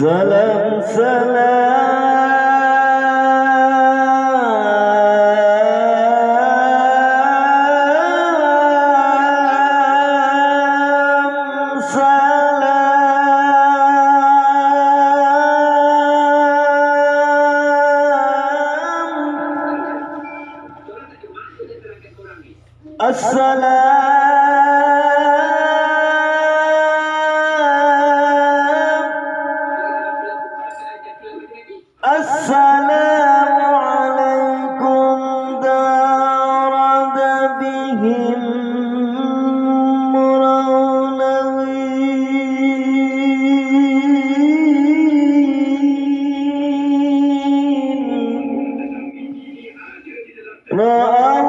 سلام سلام. سلام السلام. رأى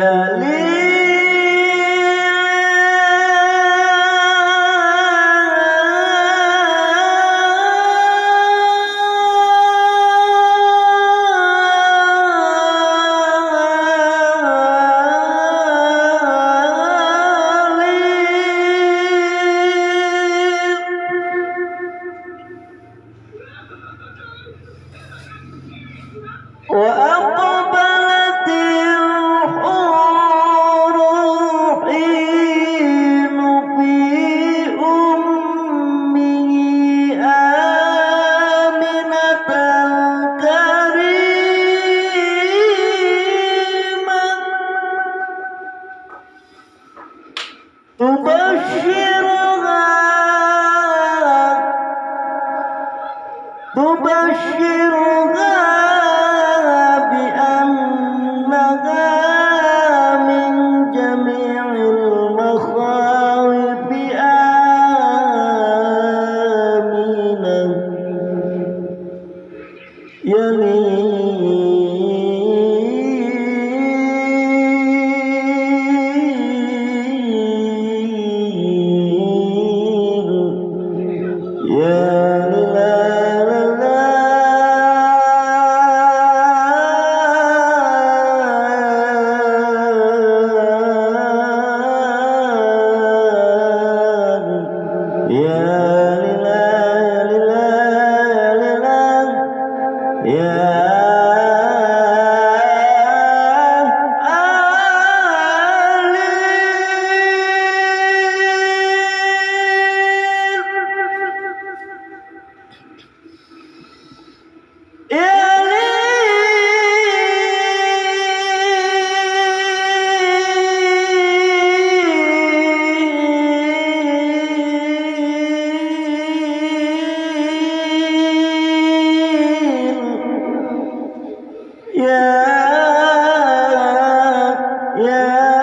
يا آمنة Yeah.